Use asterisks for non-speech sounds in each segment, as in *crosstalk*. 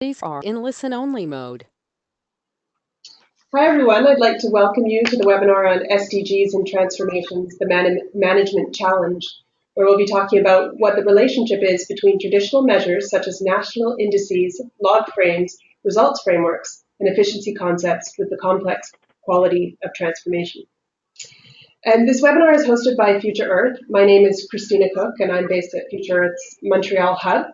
These are in listen-only mode. Hi everyone, I'd like to welcome you to the webinar on SDGs and Transformations, the Man Management Challenge, where we'll be talking about what the relationship is between traditional measures such as national indices, log frames, results frameworks, and efficiency concepts with the complex quality of transformation. And this webinar is hosted by Future Earth. My name is Christina Cook, and I'm based at Future Earth's Montreal hub.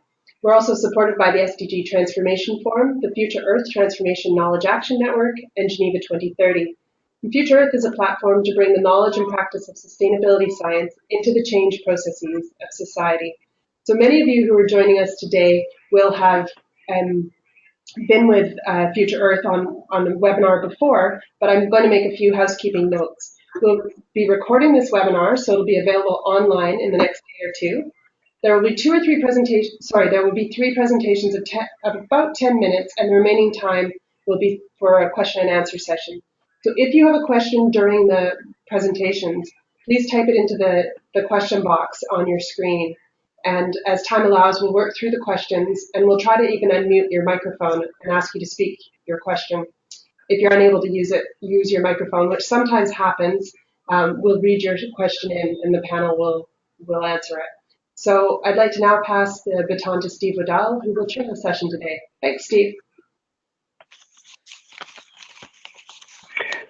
We're also supported by the SDG Transformation Forum, the Future Earth Transformation Knowledge Action Network, and Geneva 2030. And Future Earth is a platform to bring the knowledge and practice of sustainability science into the change processes of society. So many of you who are joining us today will have um, been with uh, Future Earth on, on the webinar before, but I'm going to make a few housekeeping notes. We'll be recording this webinar, so it'll be available online in the next day or two. There will be two or three presentations, sorry, there will be three presentations of, of about 10 minutes, and the remaining time will be for a question and answer session. So if you have a question during the presentations, please type it into the, the question box on your screen. And as time allows, we'll work through the questions and we'll try to even unmute your microphone and ask you to speak your question. If you're unable to use it, use your microphone, which sometimes happens. Um, we'll read your question in and the panel will, will answer it. So I'd like to now pass the baton to Steve Waddell, who will chair the session today. Thanks, Steve.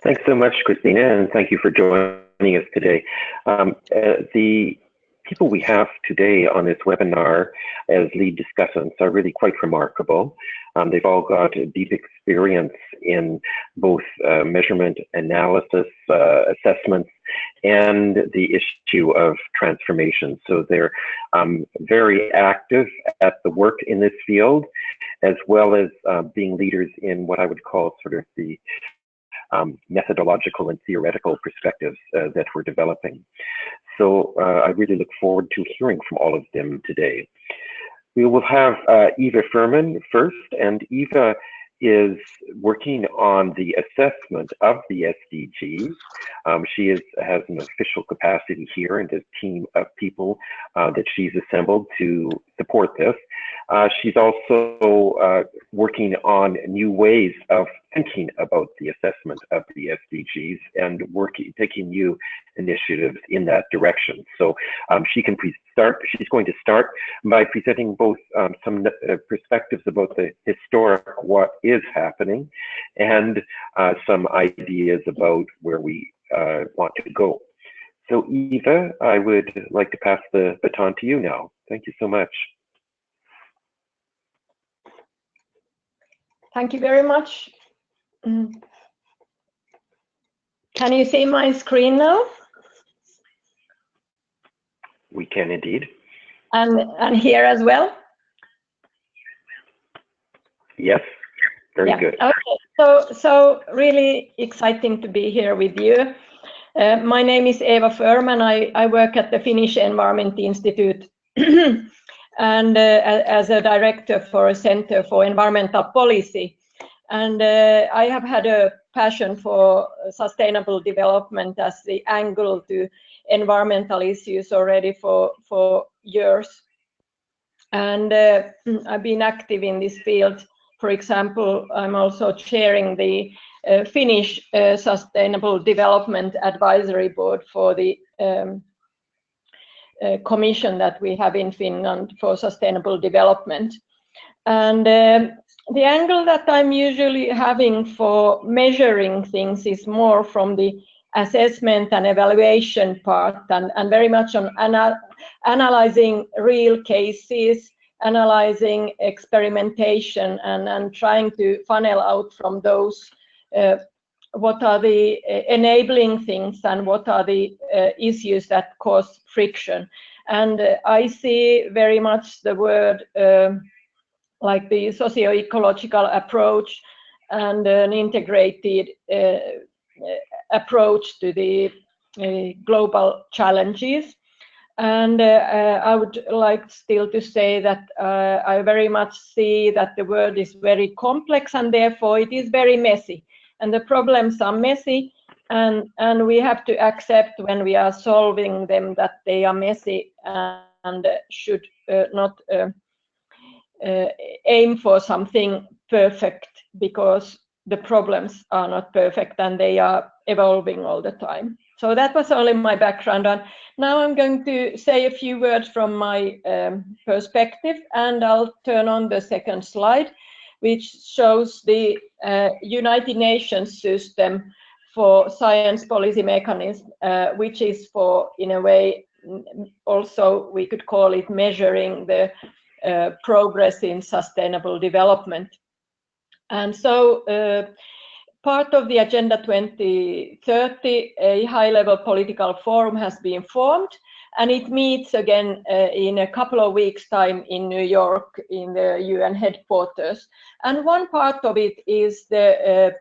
Thanks so much, Christina, and thank you for joining us today. Um, uh, the people we have today on this webinar as lead discussants are really quite remarkable. Um, they've all got deep experience in both uh, measurement, analysis, uh, assessments, and the issue of transformation. So they're um, very active at the work in this field, as well as uh, being leaders in what I would call sort of the um, methodological and theoretical perspectives uh, that we're developing. So uh, I really look forward to hearing from all of them today. We will have uh, Eva Furman first, and Eva is working on the assessment of the SDGs. Um, she is, has an official capacity here and a team of people uh, that she's assembled to support this. Uh, she's also uh, working on new ways of thinking about the assessment of the SDGs and working, taking new initiatives in that direction. So um, she can start. She's going to start by presenting both um, some uh, perspectives about the historic what is happening and uh, some ideas about where we uh, want to go. So Eva, I would like to pass the baton to you now. Thank you so much. Thank you very much. Mm. Can you see my screen now? We can indeed. And, and here as well? Yes, very yeah. good. Okay, so, so really exciting to be here with you. Uh, my name is Eva Furman. I, I work at the Finnish Environment Institute *clears throat* and uh, as a director for a Center for Environmental Policy. And uh, I have had a passion for sustainable development as the angle to environmental issues already for, for years. And uh, *clears throat* I've been active in this field. For example, I'm also chairing the uh, Finnish uh, Sustainable Development Advisory Board for the um, commission that we have in Finland for sustainable development. And um, the angle that I'm usually having for measuring things is more from the assessment and evaluation part and, and very much on anal analyzing real cases, analyzing experimentation and, and trying to funnel out from those uh, what are the uh, enabling things and what are the uh, issues that cause friction. And uh, I see very much the word like the socio-ecological approach and an integrated uh, approach to the global challenges. And I would like still to say that I very much see that the world is very complex and therefore it is very messy and the problems are messy and and we have to accept when we are solving them that they are messy and should uh, not uh, uh, aim for something perfect because the problems are not perfect and they are evolving all the time. So that was only my background. And now I'm going to say a few words from my um, perspective, and I'll turn on the second slide, which shows the uh, United Nations system for science policy mechanism, uh, which is for, in a way, also we could call it measuring the uh, progress in sustainable development. And so uh, part of the Agenda 2030, a high-level political forum has been formed, and it meets again uh, in a couple of weeks' time in New York in the UN headquarters. And one part of it is the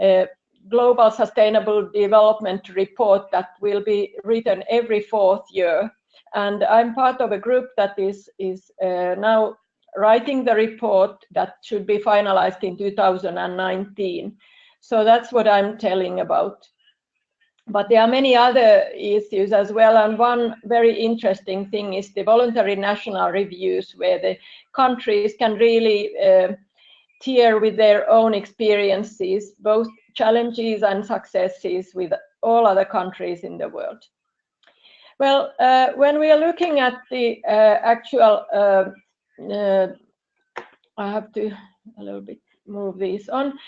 uh, uh, Global Sustainable Development Report that will be written every fourth year. And I'm part of a group that is, is uh, now writing the report that should be finalized in 2019. So that's what I'm telling about. But there are many other issues as well. And one very interesting thing is the voluntary national reviews, where the countries can really uh, tier with their own experiences, both challenges and successes with all other countries in the world. Well, uh, when we are looking at the uh, actual, uh, uh I have to a little bit move these on.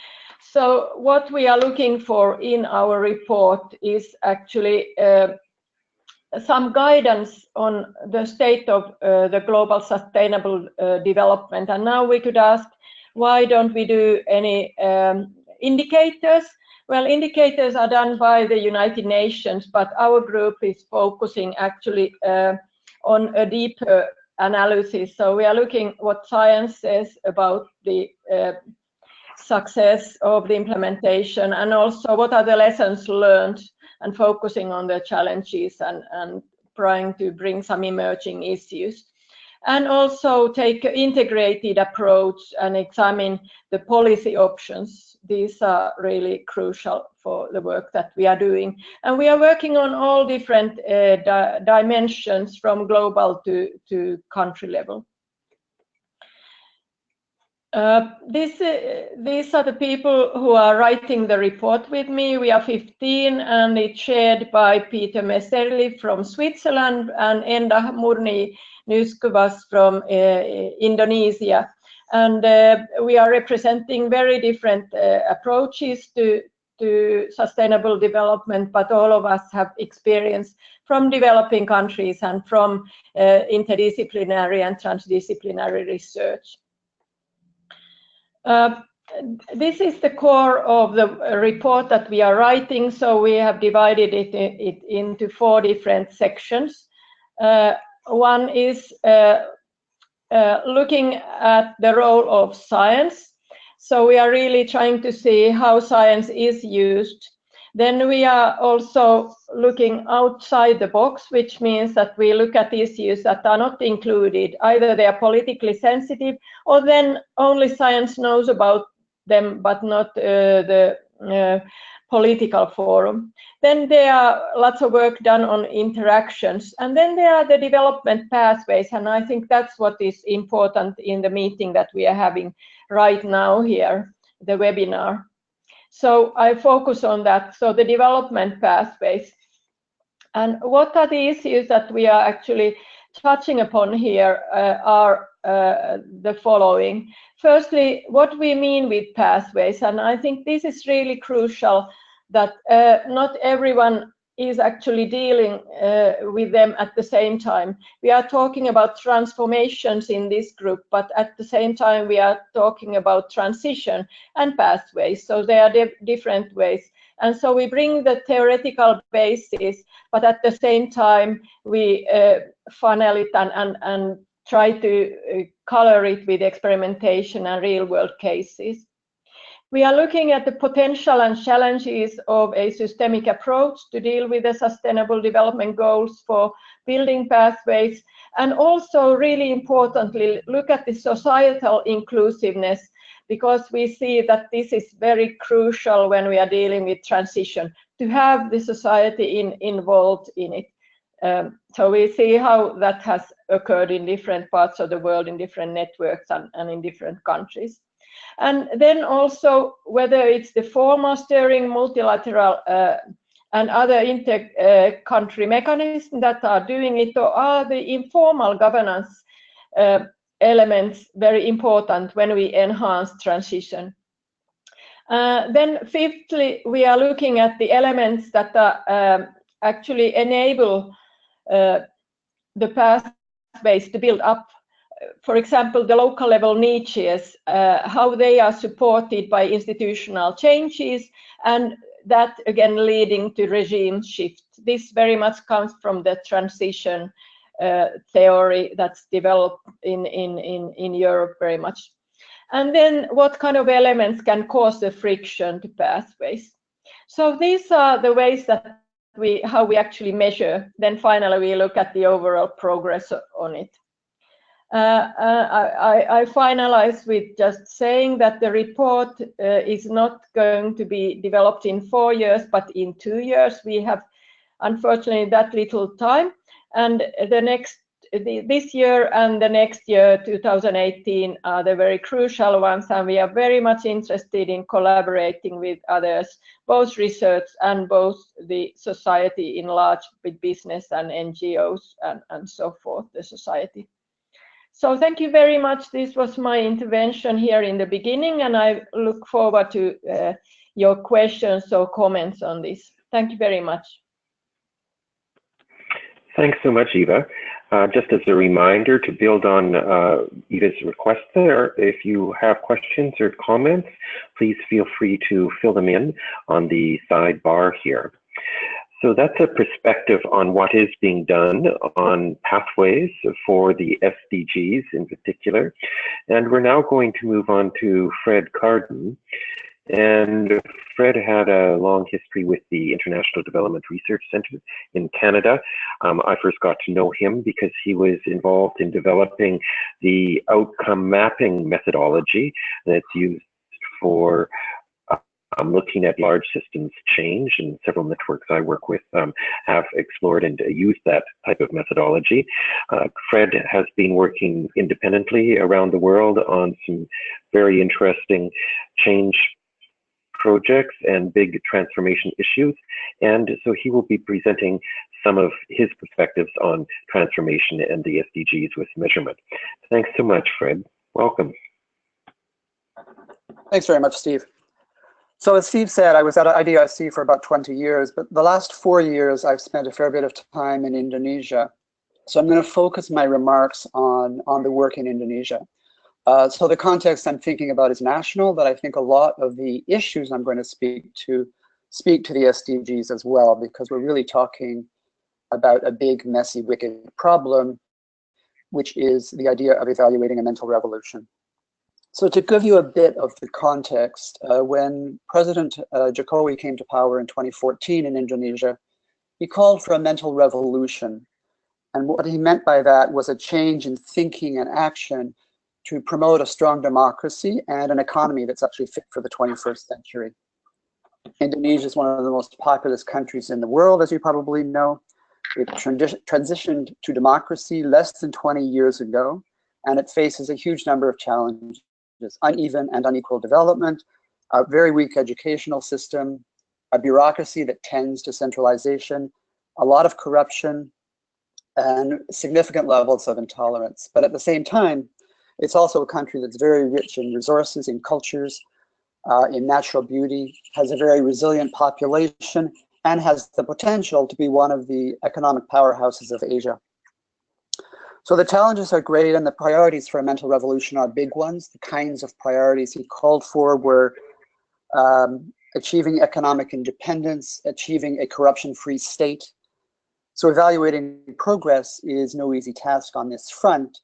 So what we are looking for in our report is actually uh, some guidance on the state of uh, the global sustainable uh, development. And now we could ask, why don't we do any um, indicators? Well, indicators are done by the United Nations, but our group is focusing actually uh, on a deeper analysis. So we are looking what science says about the uh, success of the implementation and also what are the lessons learned and focusing on the challenges and, and trying to bring some emerging issues and also take an integrated approach and examine the policy options. These are really crucial for the work that we are doing. And we are working on all different uh, di dimensions from global to, to country level. Uh, this, uh, these are the people who are writing the report with me. We are 15 and it's shared by Peter Messerli from Switzerland and Enda Murni Nuskuvas from uh, Indonesia. And uh, we are representing very different uh, approaches to, to sustainable development, but all of us have experience from developing countries and from interdisciplinary and transdisciplinary research. Uh, this is the core of the report that we are writing. So we have divided it, it into four different sections. Uh, one is uh, uh, looking at the role of science. So we are really trying to see how science is used then we are also looking outside the box, which means that we look at issues that are not included. Either they are politically sensitive or then only science knows about them, but not uh, the uh, political forum. Then there are lots of work done on interactions. And then there are the development pathways. And I think that's what is important in the meeting that we are having right now here, the webinar. So I focus on that. So the development pathways. And what are the issues that we are actually touching upon here uh, are uh, the following. Firstly, what we mean with pathways, and I think this is really crucial that uh, not everyone is actually dealing uh, with them at the same time. We are talking about transformations in this group, but at the same time, we are talking about transition and pathways. So there are different ways. And so we bring the theoretical basis, but at the same time, we uh, funnel it and, and, and try to uh, color it with experimentation and real world cases. We are looking at the potential and challenges of a systemic approach to deal with the sustainable development goals for building pathways, and also really importantly, look at the societal inclusiveness because we see that this is very crucial when we are dealing with transition to have the society in, involved in it. Um, so we see how that has occurred in different parts of the world, in different networks and, and in different countries. And then also whether it's the formal steering, multilateral uh, and other inter-country uh, mechanisms that are doing it, or are the informal governance uh, elements very important when we enhance transition? Uh, then fifthly, we are looking at the elements that are, um, actually enable uh, the pathways to build up for example, the local level niches, uh, how they are supported by institutional changes, and that again leading to regime shift. This very much comes from the transition uh, theory that's developed in, in, in, in Europe very much. And then what kind of elements can cause the friction to pathways? So these are the ways that we, how we actually measure. Then finally, we look at the overall progress on it. Uh, uh, I, finalize with just saying that the report uh, is not going to be developed in four years, but in two years. We have, unfortunately, that little time. And the next, this year and the next year, 2018, are the very crucial ones. And we are very much interested in collaborating with others, both research and both the society in large with business and NGOs and, and so forth, the society. So thank you very much. This was my intervention here in the beginning, and I look forward to uh, your questions or comments on this. Thank you very much. Thanks so much, Eva. Uh, just as a reminder to build on uh, Eva's request there, if you have questions or comments, please feel free to fill them in on the sidebar here. So that's a perspective on what is being done on pathways for the SDGs in particular. And we're now going to move on to Fred Carden. And Fred had a long history with the International Development Research Center in Canada. Um, I first got to know him because he was involved in developing the outcome mapping methodology that's used for um, looking at large systems change, and several networks I work with um, have explored and uh, used that type of methodology. Uh, Fred has been working independently around the world on some very interesting change projects and big transformation issues. And so he will be presenting some of his perspectives on transformation and the SDGs with measurement. Thanks so much, Fred. Welcome. Thanks very much, Steve. So as Steve said, I was at IDRC for about 20 years, but the last four years I've spent a fair bit of time in Indonesia. So I'm going to focus my remarks on, on the work in Indonesia. Uh, so the context I'm thinking about is national, but I think a lot of the issues I'm going to speak to speak to the SDGs as well, because we're really talking about a big, messy, wicked problem, which is the idea of evaluating a mental revolution. So to give you a bit of the context, uh, when President uh, Jokowi came to power in 2014 in Indonesia, he called for a mental revolution. And what he meant by that was a change in thinking and action to promote a strong democracy and an economy that's actually fit for the 21st century. Indonesia is one of the most populous countries in the world, as you probably know. It transitioned to democracy less than 20 years ago, and it faces a huge number of challenges is uneven and unequal development, a very weak educational system, a bureaucracy that tends to centralization, a lot of corruption, and significant levels of intolerance. But at the same time, it's also a country that's very rich in resources, in cultures, uh, in natural beauty, has a very resilient population, and has the potential to be one of the economic powerhouses of Asia. So the challenges are great and the priorities for a mental revolution are big ones. The kinds of priorities he called for were um, achieving economic independence, achieving a corruption-free state. So evaluating progress is no easy task on this front.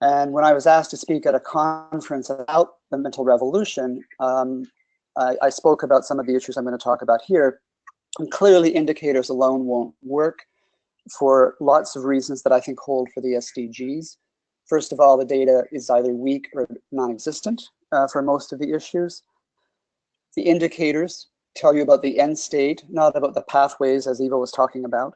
And when I was asked to speak at a conference about the mental revolution, um, I, I spoke about some of the issues I'm going to talk about here. And clearly indicators alone won't work for lots of reasons that I think hold for the SDGs. First of all, the data is either weak or non-existent uh, for most of the issues. The indicators tell you about the end state, not about the pathways as Eva was talking about.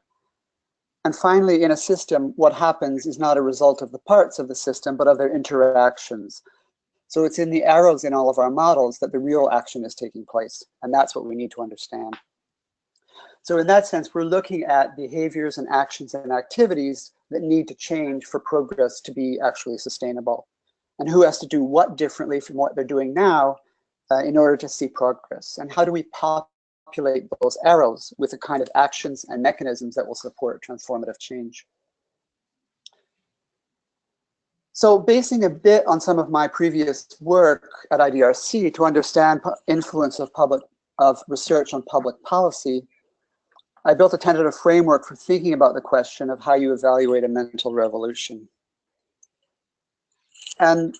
And finally, in a system, what happens is not a result of the parts of the system, but of their interactions. So it's in the arrows in all of our models that the real action is taking place. And that's what we need to understand. So in that sense, we're looking at behaviors and actions and activities that need to change for progress to be actually sustainable. And who has to do what differently from what they're doing now uh, in order to see progress? And how do we populate those arrows with the kind of actions and mechanisms that will support transformative change? So basing a bit on some of my previous work at IDRC to understand influence of public of research on public policy, I built a tentative framework for thinking about the question of how you evaluate a mental revolution. And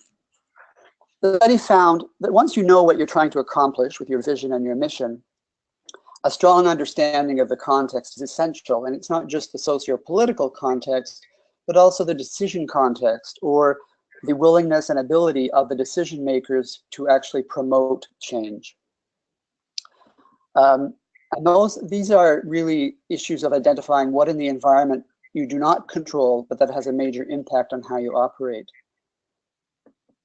the study found that once you know what you're trying to accomplish with your vision and your mission, a strong understanding of the context is essential. And it's not just the socio-political context, but also the decision context or the willingness and ability of the decision makers to actually promote change. Um, and those, these are really issues of identifying what in the environment you do not control, but that has a major impact on how you operate.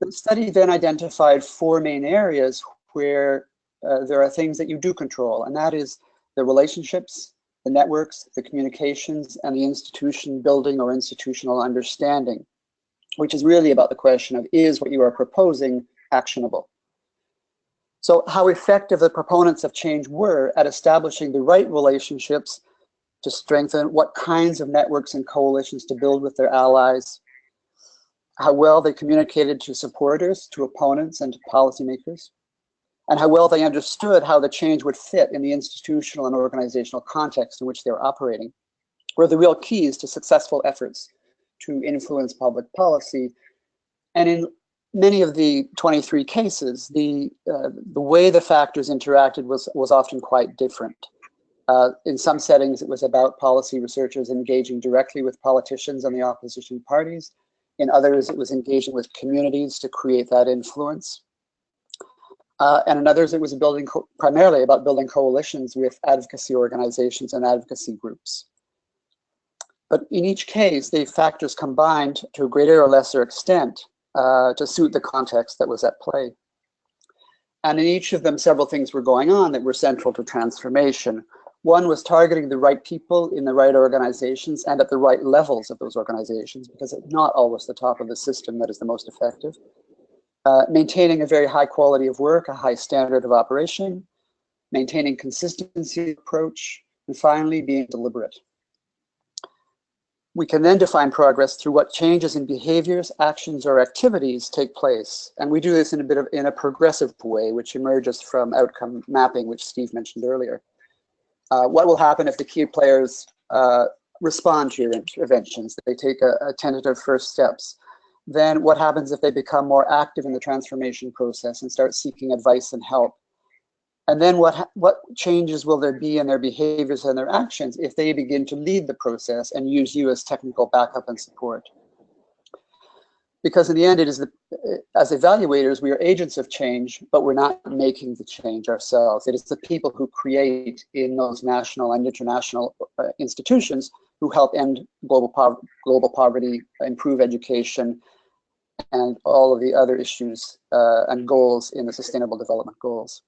The study then identified four main areas where uh, there are things that you do control, and that is the relationships, the networks, the communications, and the institution building or institutional understanding, which is really about the question of is what you are proposing actionable? So how effective the proponents of change were at establishing the right relationships to strengthen what kinds of networks and coalitions to build with their allies, how well they communicated to supporters, to opponents, and to policymakers, and how well they understood how the change would fit in the institutional and organizational context in which they were operating, were the real keys to successful efforts to influence public policy. And in many of the 23 cases, the, uh, the way the factors interacted was, was often quite different. Uh, in some settings, it was about policy researchers engaging directly with politicians and the opposition parties. In others, it was engaging with communities to create that influence. Uh, and in others, it was building primarily about building coalitions with advocacy organizations and advocacy groups. But in each case, the factors combined to a greater or lesser extent uh, to suit the context that was at play. And in each of them, several things were going on that were central to transformation. One was targeting the right people in the right organizations and at the right levels of those organizations, because it's not always the top of the system that is the most effective. Uh, maintaining a very high quality of work, a high standard of operation, maintaining consistency approach, and finally being deliberate. We can then define progress through what changes in behaviors, actions, or activities take place. And we do this in a bit of in a progressive way, which emerges from outcome mapping, which Steve mentioned earlier. Uh, what will happen if the key players uh, respond to your interventions? They take a, a tentative first steps then what happens if they become more active in the transformation process and start seeking advice and help? And then what, what changes will there be in their behaviors and their actions if they begin to lead the process and use you as technical backup and support? Because in the end, it is the, as evaluators, we are agents of change, but we're not making the change ourselves. It is the people who create in those national and international uh, institutions who help end global, po global poverty, improve education, and all of the other issues uh, and goals in the Sustainable Development Goals.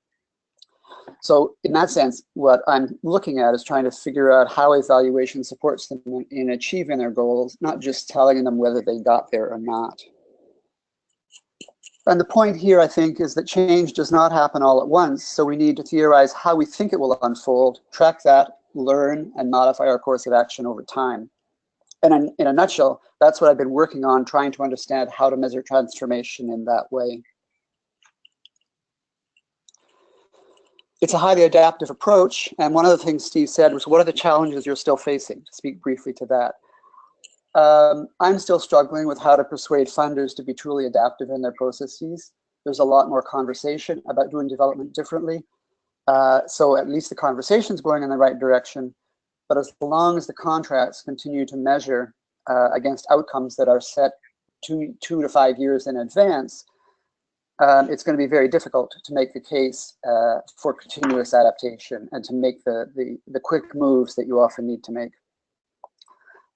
So in that sense, what I'm looking at is trying to figure out how evaluation supports them in, in achieving their goals, not just telling them whether they got there or not. And the point here, I think, is that change does not happen all at once. So we need to theorize how we think it will unfold, track that, learn, and modify our course of action over time. And in, in a nutshell, that's what I've been working on, trying to understand how to measure transformation in that way. It's a highly adaptive approach. And one of the things Steve said was, what are the challenges you're still facing? To speak briefly to that. Um, I'm still struggling with how to persuade funders to be truly adaptive in their processes. There's a lot more conversation about doing development differently. Uh, so at least the conversation's going in the right direction. But as long as the contracts continue to measure uh, against outcomes that are set two, two to five years in advance, um, it's going to be very difficult to make the case uh, for continuous adaptation and to make the, the, the quick moves that you often need to make.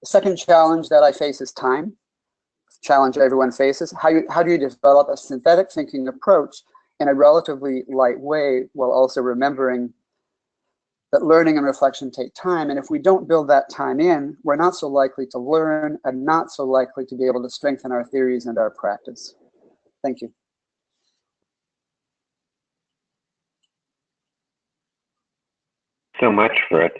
The second challenge that I face is time. Challenge everyone faces. How, you, how do you develop a synthetic thinking approach in a relatively light way while also remembering that learning and reflection take time. And if we don't build that time in, we're not so likely to learn and not so likely to be able to strengthen our theories and our practice. Thank you. So much, Fred.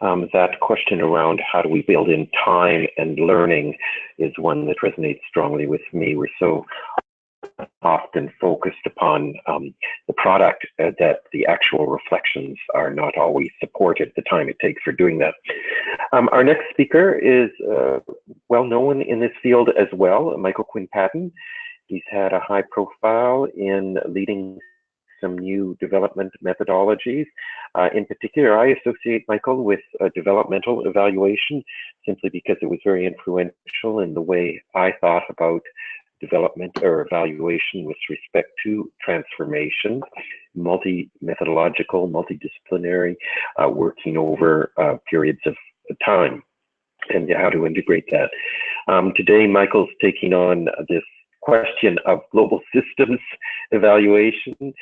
Um, that question around how do we build in time and learning is one that resonates strongly with me. We're so often focused upon um, the product uh, that the actual reflections are not always supported the time it takes for doing that. Um, our next speaker is uh, well known in this field as well, Michael Quinn Patton. He's had a high profile in leading some new development methodologies. Uh, in particular, I associate Michael with developmental evaluation simply because it was very influential in the way I thought about development or evaluation with respect to transformation, multi-methodological, multidisciplinary, uh, working over uh, periods of time and how to integrate that. Um, today, Michael's taking on this question of global systems evaluation,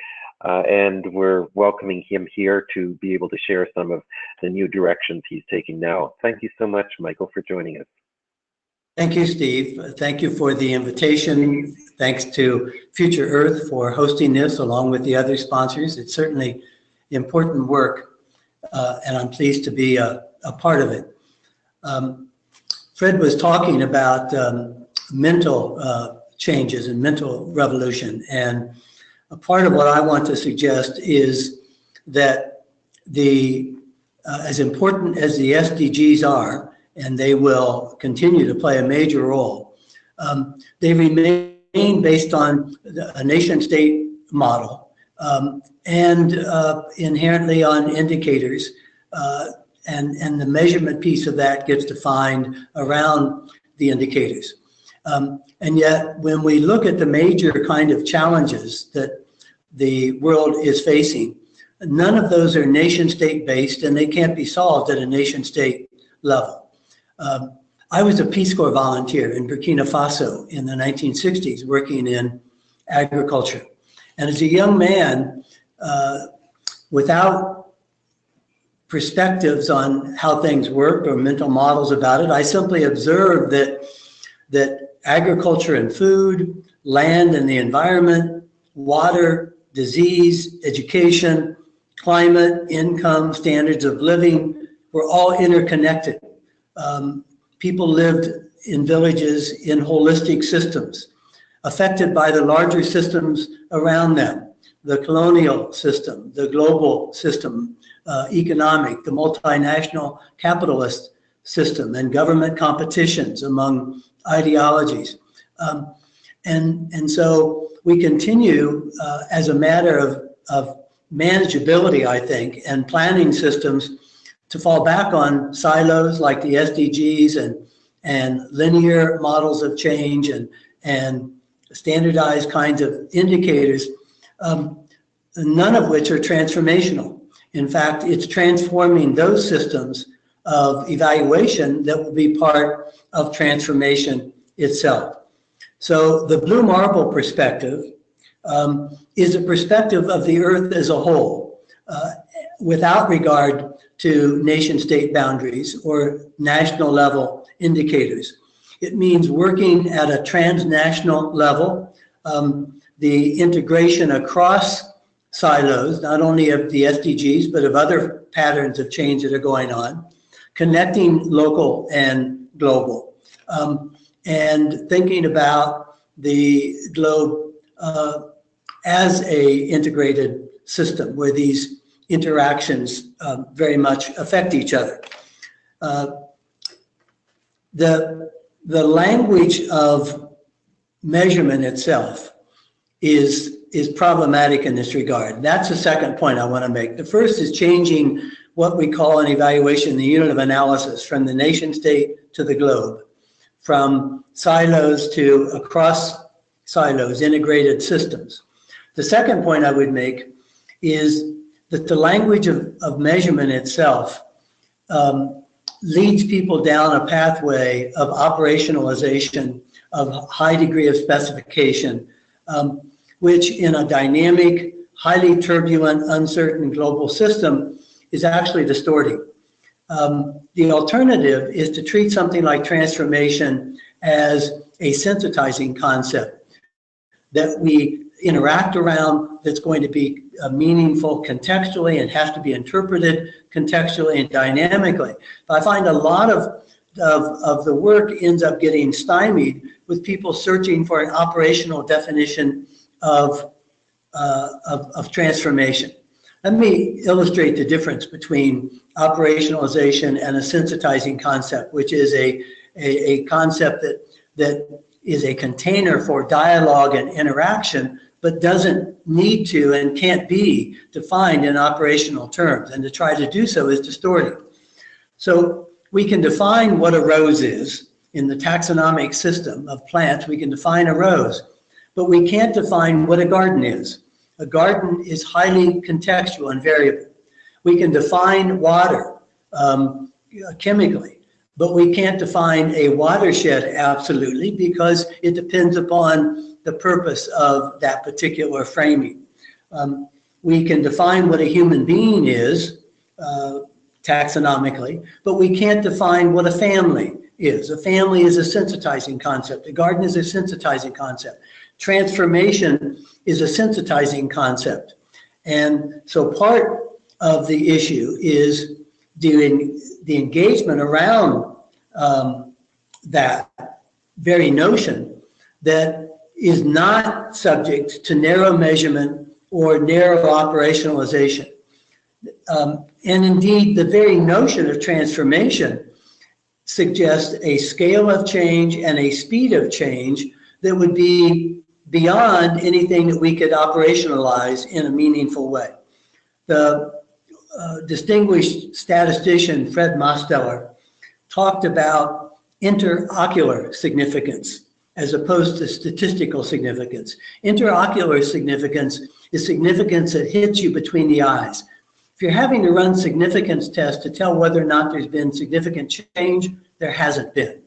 uh, and we're welcoming him here to be able to share some of the new directions he's taking now. Thank you so much, Michael, for joining us. Thank you, Steve. Thank you for the invitation. Thanks to Future Earth for hosting this along with the other sponsors. It's certainly important work, uh, and I'm pleased to be a, a part of it. Um, Fred was talking about um, mental uh, changes and mental revolution, and part of what I want to suggest is that the uh, as important as the SDGs are, and they will continue to play a major role. Um, they remain based on a nation state model um, and uh, inherently on indicators. Uh, and, and the measurement piece of that gets defined around the indicators. Um, and yet, when we look at the major kind of challenges that the world is facing, none of those are nation state based and they can't be solved at a nation state level. Um, I was a Peace Corps volunteer in Burkina Faso in the 1960s, working in agriculture. And as a young man, uh, without perspectives on how things worked or mental models about it, I simply observed that, that agriculture and food, land and the environment, water, disease, education, climate, income, standards of living were all interconnected um, people lived in villages in holistic systems, affected by the larger systems around them, the colonial system, the global system, uh, economic, the multinational capitalist system, and government competitions among ideologies. Um, and, and so we continue uh, as a matter of, of manageability, I think, and planning systems to fall back on silos like the SDGs and, and linear models of change and, and standardized kinds of indicators, um, none of which are transformational. In fact, it's transforming those systems of evaluation that will be part of transformation itself. So the blue marble perspective um, is a perspective of the earth as a whole, uh, without regard to nation state boundaries or national level indicators. It means working at a transnational level, um, the integration across silos, not only of the SDGs, but of other patterns of change that are going on, connecting local and global, um, and thinking about the globe uh, as a integrated system where these interactions um, very much affect each other. Uh, the, the language of measurement itself is, is problematic in this regard. That's the second point I want to make. The first is changing what we call an evaluation, the unit of analysis, from the nation state to the globe, from silos to across silos, integrated systems. The second point I would make is that the language of, of measurement itself um, leads people down a pathway of operationalization of high degree of specification, um, which in a dynamic, highly turbulent, uncertain global system is actually distorting. Um, the alternative is to treat something like transformation as a sensitizing concept that we interact around that's going to be uh, meaningful contextually and has to be interpreted contextually and dynamically. But I find a lot of, of, of the work ends up getting stymied with people searching for an operational definition of, uh, of, of transformation. Let me illustrate the difference between operationalization and a sensitizing concept, which is a, a, a concept that, that is a container for dialogue and interaction, but doesn't need to and can't be defined in operational terms. And to try to do so is distorting. So we can define what a rose is in the taxonomic system of plants. We can define a rose, but we can't define what a garden is. A garden is highly contextual and variable. We can define water um, chemically, but we can't define a watershed absolutely because it depends upon the purpose of that particular framing. Um, we can define what a human being is uh, taxonomically, but we can't define what a family is. A family is a sensitizing concept. A garden is a sensitizing concept. Transformation is a sensitizing concept. And so part of the issue is doing the engagement around um, that very notion that is not subject to narrow measurement or narrow operationalization. Um, and indeed, the very notion of transformation suggests a scale of change and a speed of change that would be beyond anything that we could operationalize in a meaningful way. The uh, distinguished statistician Fred Mosteller talked about interocular significance as opposed to statistical significance. Interocular significance is significance that hits you between the eyes. If you're having to run significance tests to tell whether or not there's been significant change, there hasn't been.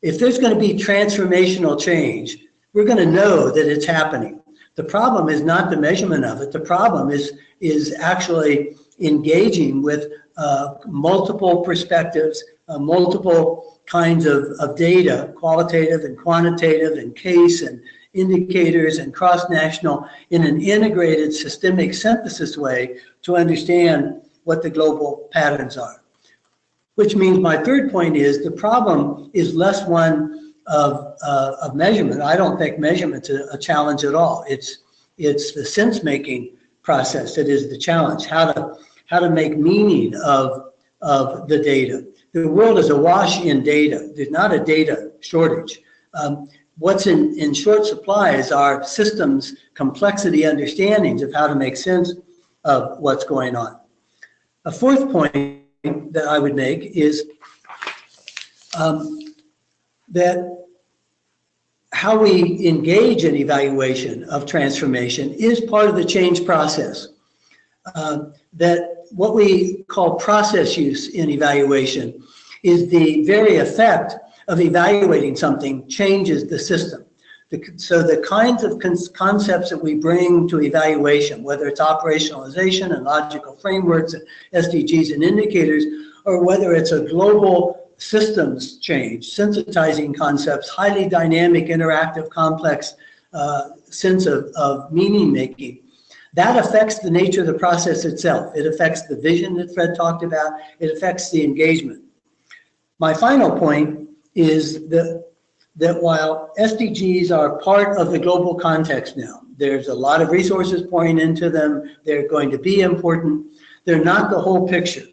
If there's going to be transformational change, we're going to know that it's happening. The problem is not the measurement of it. The problem is, is actually engaging with uh, multiple perspectives, uh, multiple kinds of, of data, qualitative and quantitative and case and indicators and cross-national in an integrated systemic synthesis way to understand what the global patterns are. Which means my third point is the problem is less one of, uh, of measurement. I don't think measurement's a, a challenge at all. It's, it's the sense-making process that is the challenge, how to, how to make meaning of, of the data. The world is awash in data. There's not a data shortage. Um, what's in, in short supply is our systems complexity understandings of how to make sense of what's going on. A fourth point that I would make is um, that how we engage in evaluation of transformation is part of the change process. Uh, that what we call process use in evaluation is the very effect of evaluating something changes the system. The, so the kinds of concepts that we bring to evaluation, whether it's operationalization and logical frameworks, SDGs and indicators, or whether it's a global systems change, sensitizing concepts, highly dynamic, interactive, complex uh, sense of, of meaning making, that affects the nature of the process itself. It affects the vision that Fred talked about. It affects the engagement. My final point is that, that while SDGs are part of the global context now, there's a lot of resources pouring into them. They're going to be important. They're not the whole picture.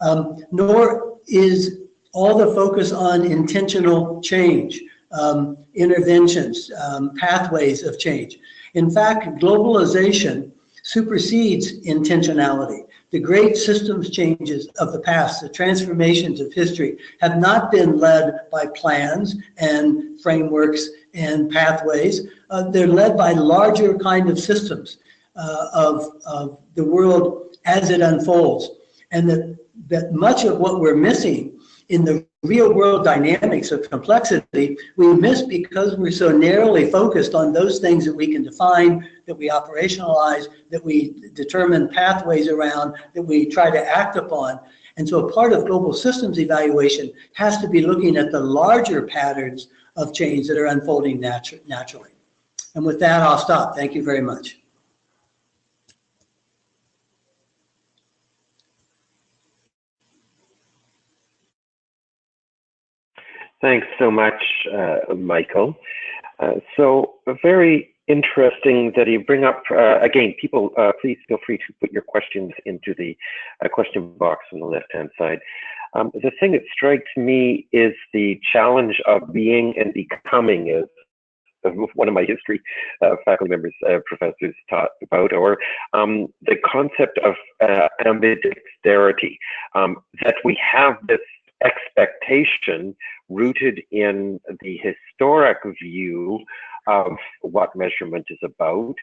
Um, nor is all the focus on intentional change, um, interventions, um, pathways of change. In fact, globalization supersedes intentionality. The great systems changes of the past, the transformations of history, have not been led by plans and frameworks and pathways. Uh, they're led by larger kind of systems uh, of, of the world as it unfolds. and that, that much of what we're missing in the real world dynamics of complexity, we miss because we're so narrowly focused on those things that we can define, that we operationalize, that we determine pathways around, that we try to act upon. And so a part of global systems evaluation has to be looking at the larger patterns of change that are unfolding natu naturally. And with that, I'll stop. Thank you very much. Thanks so much, uh, Michael. Uh, so very interesting that you bring up, uh, again, people, uh, please feel free to put your questions into the uh, question box on the left-hand side. Um, the thing that strikes me is the challenge of being and becoming, as one of my history uh, faculty members, uh, professors taught about, or um, the concept of uh, ambidexterity, um, that we have this expectation rooted in the historic view of what measurement is about.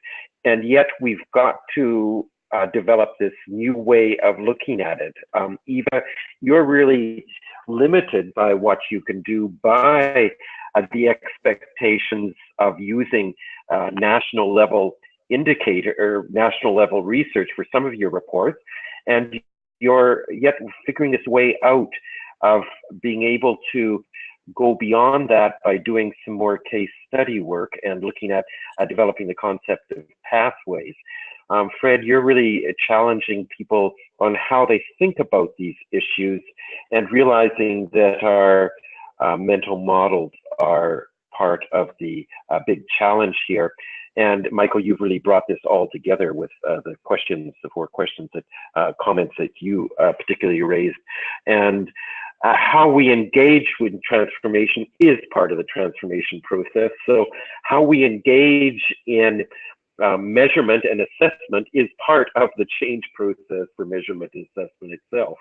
And yet we've got to uh, develop this new way of looking at it. Um, Eva, you're really limited by what you can do by uh, the expectations of using uh, national level indicator or national level research for some of your reports. And you're yet figuring this way out of being able to go beyond that by doing some more case study work and looking at uh, developing the concept of pathways. Um, Fred, you're really challenging people on how they think about these issues and realizing that our uh, mental models are part of the uh, big challenge here. And Michael, you've really brought this all together with uh, the questions, the four questions that uh, comments that you uh, particularly raised. And uh, how we engage with transformation is part of the transformation process. So how we engage in um, measurement and assessment is part of the change process for measurement and assessment itself.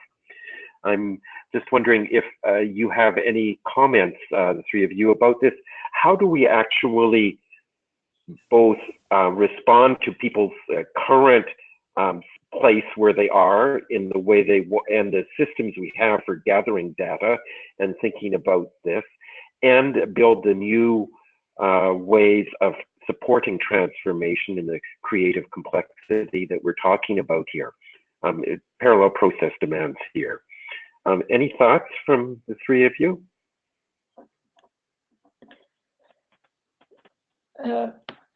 I'm just wondering if uh, you have any comments, uh, the three of you, about this. How do we actually both uh, respond to people's uh, current um, place where they are in the way they and the systems we have for gathering data and thinking about this and build the new uh, ways of supporting transformation in the creative complexity that we're talking about here. Um, it, parallel process demands here. Um, any thoughts from the three of you? Uh,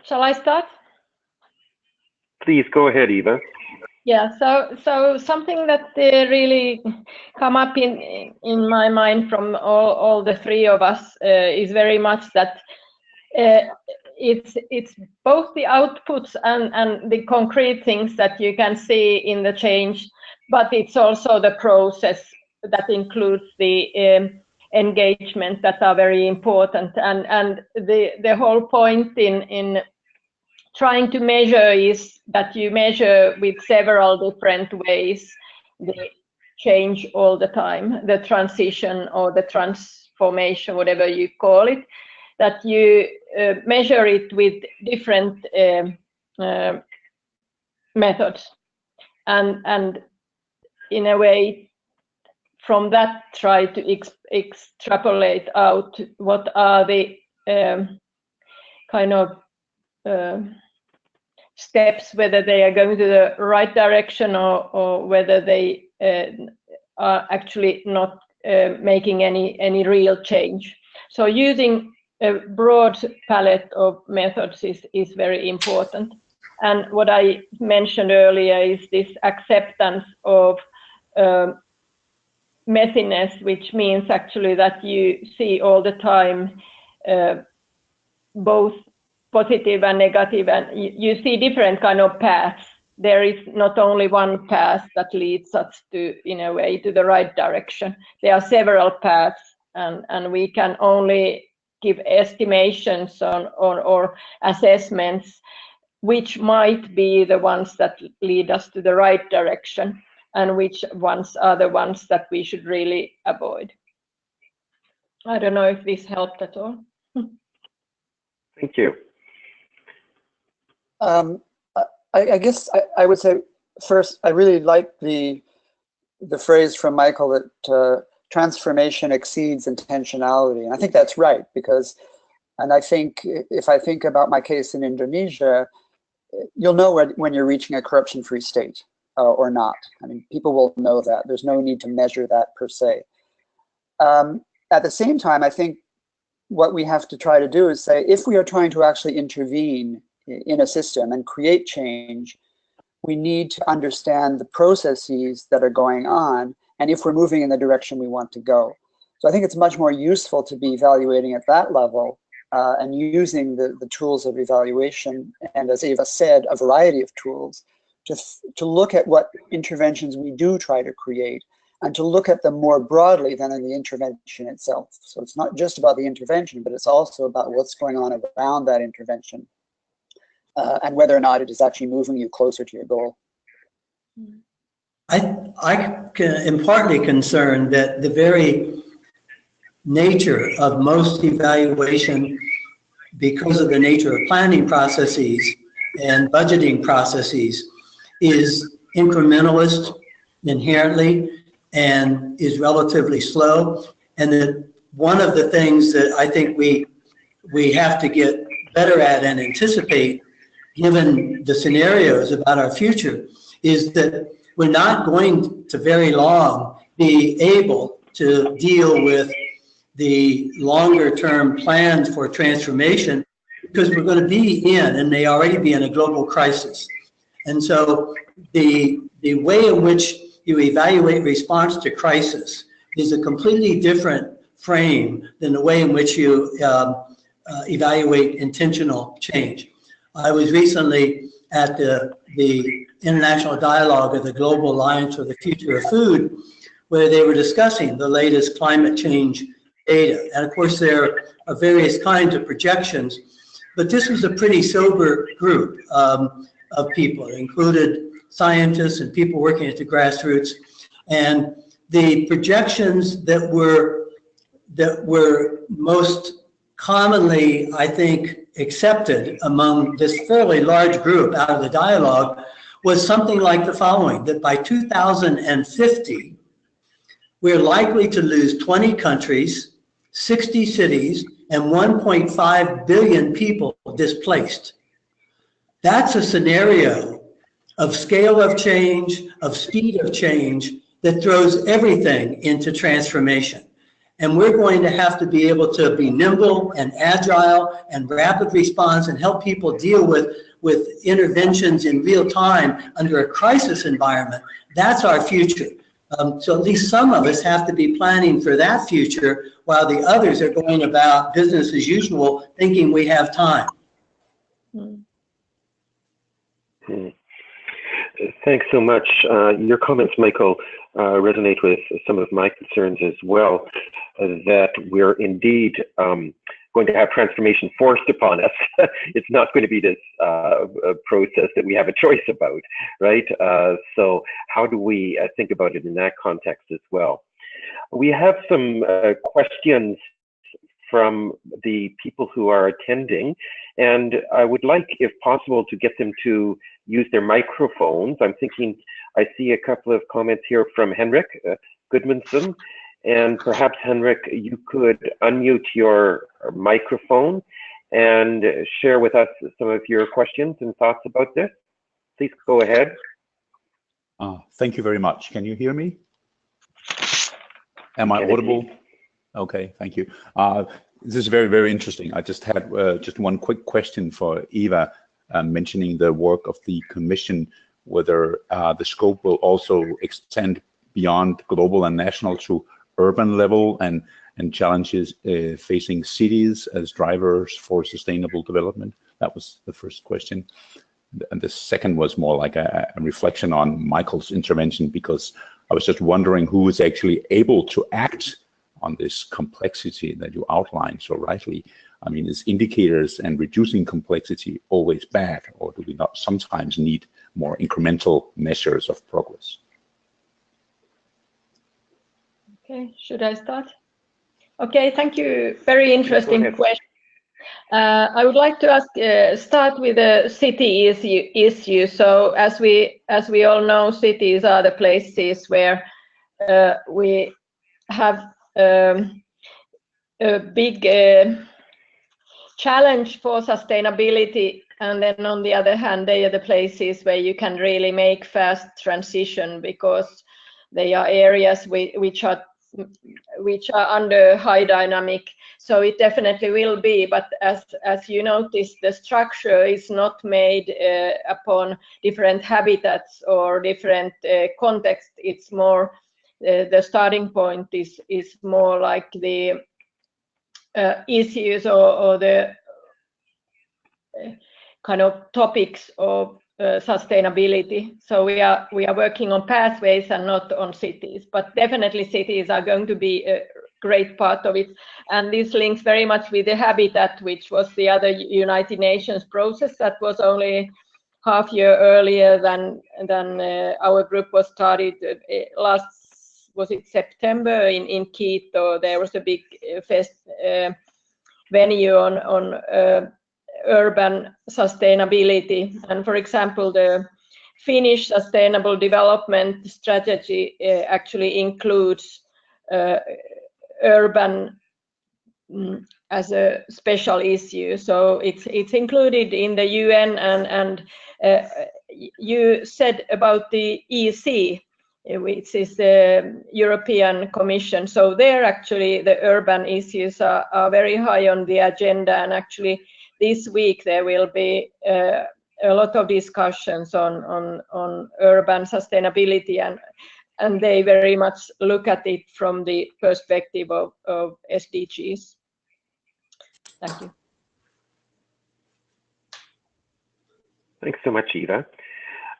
shall I start? Please go ahead, Eva. Yeah, so so something that uh, really come up in in my mind from all, all the three of us uh, is very much that uh, it's it's both the outputs and and the concrete things that you can see in the change, but it's also the process that includes the um, engagement that are very important and and the the whole point in in trying to measure is that you measure with several different ways the change all the time, the transition or the transformation, whatever you call it, that you uh, measure it with different um, uh, methods. And, and in a way, from that, try to ex extrapolate out what are the um, kind of uh, steps, whether they are going to the right direction or, or whether they uh, are actually not uh, making any, any real change. So using a broad palette of methods is, is very important. And what I mentioned earlier is this acceptance of uh, messiness, which means actually that you see all the time uh, both positive and negative and you, see different kind of paths. There is not only one path that leads us to in a way to the right direction. There are several paths and and we can only give estimations on, or assessments which might be the ones that lead us to the right direction and which ones are the ones that we should really avoid. I don't know if this helped at all. *laughs* Thank you um, I, I, guess I, I, would say first, I really like the the phrase from Michael that uh, transformation exceeds intentionality. And I think that's right because, and I think if I think about my case in Indonesia, you'll know when, when you're reaching a corruption-free state uh, or not. I mean, people will know that. There's no need to measure that per se. Um, at the same time, I think what we have to try to do is say, if we are trying to actually intervene in a system and create change, we need to understand the processes that are going on and if we're moving in the direction we want to go. So I think it's much more useful to be evaluating at that level uh, and using the, the tools of evaluation, and as Eva said, a variety of tools, to, to look at what interventions we do try to create and to look at them more broadly than in the intervention itself. So it's not just about the intervention, but it's also about what's going on around that intervention uh, and whether or not it is actually moving you closer to your goal. I, I am partly concerned that the very nature of most evaluation, because of the nature of planning processes and budgeting processes, is incrementalist inherently and is relatively slow. And that one of the things that I think we we have to get better at and anticipate, given the scenarios about our future, is that we're not going to very long be able to deal with the longer term plans for transformation because we're going to be in and may already be in a global crisis. And so the, the way in which you evaluate response to crisis is a completely different frame than the way in which you um, uh, evaluate intentional change. I was recently at the, the international dialogue of the Global Alliance for the Future of Food, where they were discussing the latest climate change data. And of course, there are various kinds of projections, but this was a pretty sober group um, of people. It included scientists and people working at the grassroots. And the projections that were that were most commonly, I think, accepted among this fairly large group out of the dialogue was something like the following, that by 2050, we're likely to lose 20 countries, 60 cities, and 1.5 billion people displaced. That's a scenario of scale of change, of speed of change that throws everything into transformation. And we're going to have to be able to be nimble and agile and rapid response and help people deal with, with interventions in real time under a crisis environment. That's our future. Um, so at least some of us have to be planning for that future while the others are going about business as usual, thinking we have time. Thanks so much. Uh, your comments, Michael, uh, resonate with some of my concerns as well, uh, that we're indeed um, going to have transformation forced upon us. *laughs* it's not going to be this uh, process that we have a choice about, right? Uh, so how do we think about it in that context as well? We have some questions from the people who are attending. And I would like, if possible, to get them to use their microphones. I'm thinking I see a couple of comments here from Henrik uh, Goodmanson. And perhaps, Henrik, you could unmute your microphone and share with us some of your questions and thoughts about this. Please go ahead. Uh, thank you very much. Can you hear me? Am I audible? Okay, thank you. Uh, this is very, very interesting. I just had uh, just one quick question for Eva, uh, mentioning the work of the Commission, whether uh, the scope will also extend beyond global and national to urban level and, and challenges uh, facing cities as drivers for sustainable development. That was the first question. And the second was more like a, a reflection on Michael's intervention, because I was just wondering who is actually able to act on this complexity that you outlined so rightly. I mean, is indicators and reducing complexity always bad, or do we not sometimes need more incremental measures of progress? Okay, should I start? Okay, thank you. Very interesting question. Uh, I would like to ask, uh, start with the city issue, issue. So as we as we all know, cities are the places where uh, we have um, a big uh, challenge for sustainability. And then on the other hand they are the places where you can really make fast transition because they are areas which are which are under high dynamic. So it definitely will be but as as you notice the structure is not made uh, upon different habitats or different uh, context. It's more the starting point is is more like the uh, issues or, or the uh, kind of topics of uh, sustainability. So we are we are working on pathways and not on cities, but definitely cities are going to be a great part of it. And this links very much with the habitat, which was the other United Nations process that was only half year earlier than than uh, our group was started uh, last was it September in in Quito. There was a big uh, fest uh, venue on on uh, urban sustainability. And for example, the Finnish sustainable development strategy uh, actually includes uh, urban mm, as a special issue. So it's it's included in the UN and and uh, you said about the EC, which is the European Commission. So there actually the urban issues are, are very high on the agenda and actually this week there will be uh, a lot of discussions on, on, on urban sustainability and, and they very much look at it from the perspective of, of SDGs. Thank you. Thanks so much, Eva.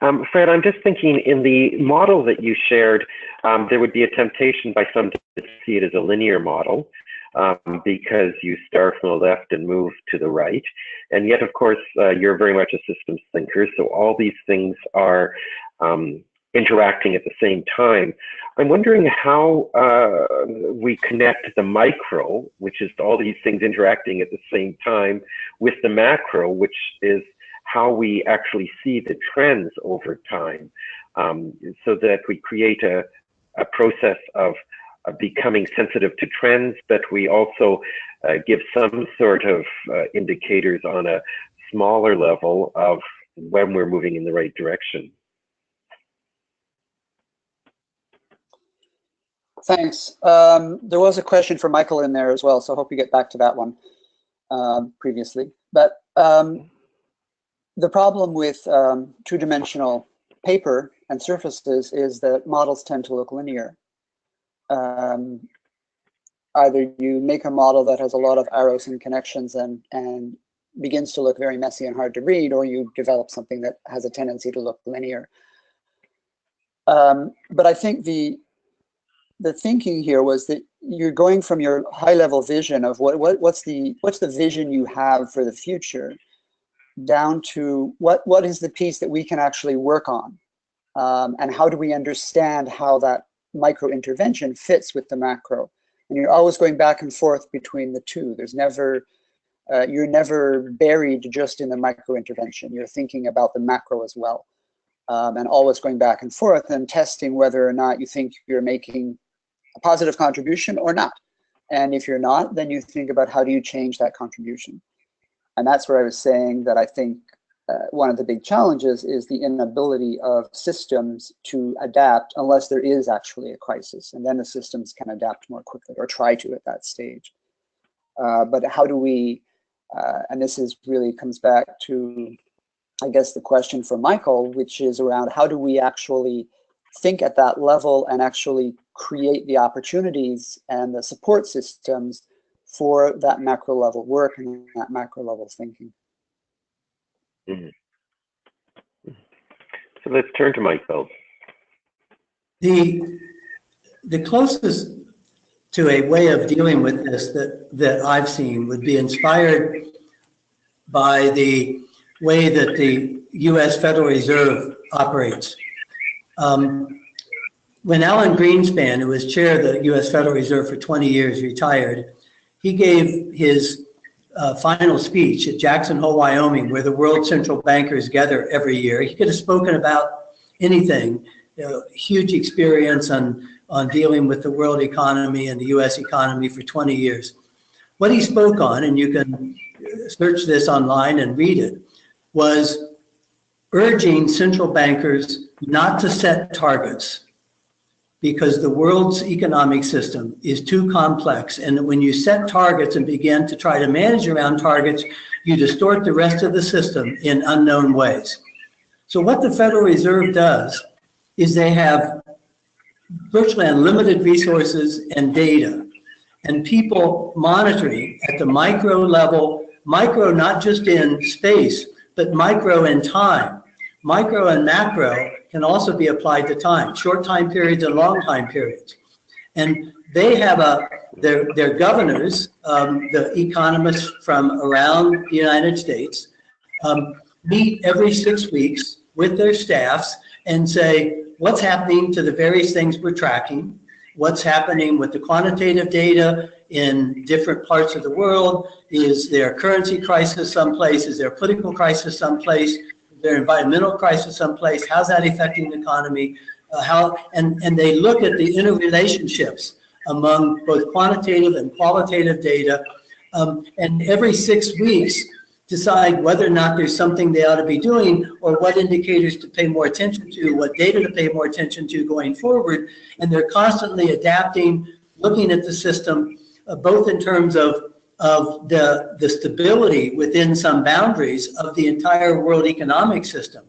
Um, Fred, I'm just thinking in the model that you shared, um, there would be a temptation by some to see it as a linear model um, because you start from the left and move to the right. And yet, of course, uh, you're very much a systems thinker. So all these things are um, interacting at the same time. I'm wondering how uh, we connect the micro, which is all these things interacting at the same time, with the macro, which is how we actually see the trends over time, um, so that we create a, a process of becoming sensitive to trends, but we also uh, give some sort of uh, indicators on a smaller level of when we're moving in the right direction. Thanks. Um, there was a question for Michael in there as well, so I hope you get back to that one um, previously. But um, the problem with um, two-dimensional paper and surfaces is that models tend to look linear um, either you make a model that has a lot of arrows and connections and, and begins to look very messy and hard to read, or you develop something that has a tendency to look linear. Um, but I think the the thinking here was that you're going from your high level vision of what, what what's the what's the vision you have for the future down to what what is the piece that we can actually work on um, and how do we understand how that micro intervention fits with the macro. And you're always going back and forth between the two. There's never, uh, you're never buried just in the micro intervention. You're thinking about the macro as well. Um, and always going back and forth and testing whether or not you think you're making a positive contribution or not. And if you're not, then you think about how do you change that contribution. And that's where I was saying that I think uh, one of the big challenges is the inability of systems to adapt unless there is actually a crisis. And then the systems can adapt more quickly or try to at that stage. Uh, but how do we, uh, and this is really comes back to, I guess, the question for Michael, which is around how do we actually think at that level and actually create the opportunities and the support systems for that macro level work and that macro level thinking. Mm -hmm. So let's turn to Michael. The, the closest to a way of dealing with this that, that I've seen would be inspired by the way that the U.S. Federal Reserve operates. Um, when Alan Greenspan, who was chair of the U.S. Federal Reserve for 20 years, retired, he gave his uh, final speech at Jackson Hole, Wyoming, where the world central bankers gather every year. He could have spoken about anything, you know, huge experience on, on dealing with the world economy and the US economy for 20 years. What he spoke on, and you can search this online and read it, was urging central bankers not to set targets because the world's economic system is too complex. And when you set targets and begin to try to manage around targets, you distort the rest of the system in unknown ways. So what the Federal Reserve does is they have virtually unlimited resources and data and people monitoring at the micro level, micro not just in space, but micro in time. Micro and macro can also be applied to time, short time periods and long time periods. And they have a, their, their governors, um, the economists from around the United States, um, meet every six weeks with their staffs and say, what's happening to the various things we're tracking, what's happening with the quantitative data in different parts of the world, is there a currency crisis someplace, is there a political crisis someplace, their environmental crisis someplace, how's that affecting the economy, uh, how, and, and they look at the interrelationships among both quantitative and qualitative data, um, and every six weeks decide whether or not there's something they ought to be doing or what indicators to pay more attention to, what data to pay more attention to going forward. And they're constantly adapting, looking at the system, uh, both in terms of of the, the stability within some boundaries of the entire world economic system.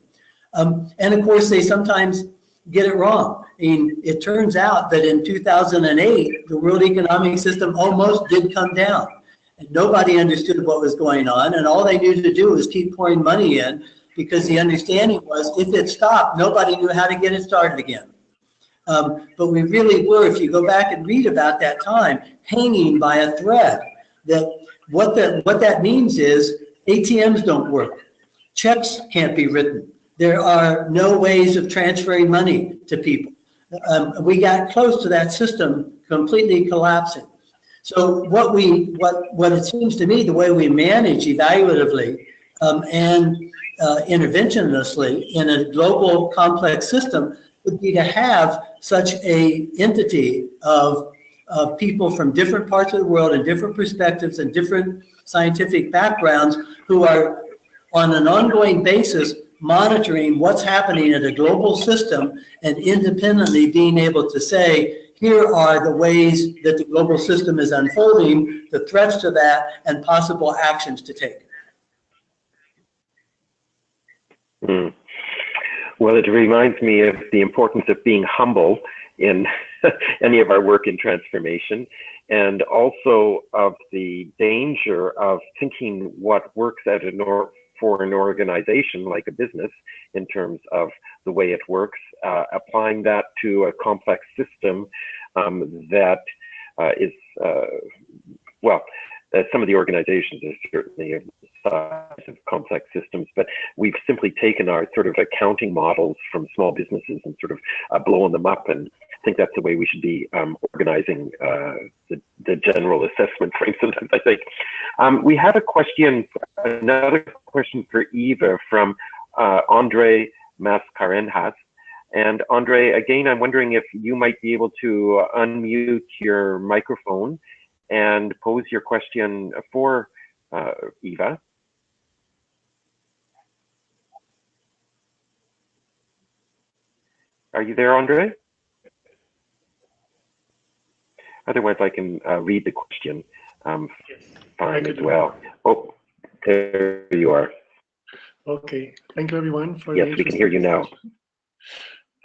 Um, and of course, they sometimes get it wrong. I mean, it turns out that in 2008, the world economic system almost did come down. And nobody understood what was going on. And all they knew to do was keep pouring money in because the understanding was if it stopped, nobody knew how to get it started again. Um, but we really were, if you go back and read about that time, hanging by a thread that what that what that means is ATMs don't work. Checks can't be written. There are no ways of transferring money to people. Um, we got close to that system completely collapsing. So what we what what it seems to me the way we manage evaluatively um, and uh, interventionlessly in a global complex system would be to have such a entity of of people from different parts of the world and different perspectives and different scientific backgrounds who are on an ongoing basis monitoring what's happening in a global system and independently being able to say, here are the ways that the global system is unfolding, the threats to that, and possible actions to take. Mm. Well, it reminds me of the importance of being humble in *laughs* any of our work in transformation, and also of the danger of thinking what works at an or for an organization like a business in terms of the way it works, uh, applying that to a complex system um, that uh, is, uh, well, some of the organizations are certainly of size of complex systems, but we've simply taken our sort of accounting models from small businesses and sort of uh, blown them up and think that's the way we should be um, organizing uh, the, the, general assessment *laughs* frame sometimes, I think. Um, we have a question, another question for Eva from uh, Andre Mascarenhas. And Andre, again, I'm wondering if you might be able to unmute your microphone and pose your question for uh, Eva. Are you there, Andre? Otherwise, I can uh, read the question um, yes. fine as well. Oh, there you are. Okay, thank you everyone for Yes, we can hear you now.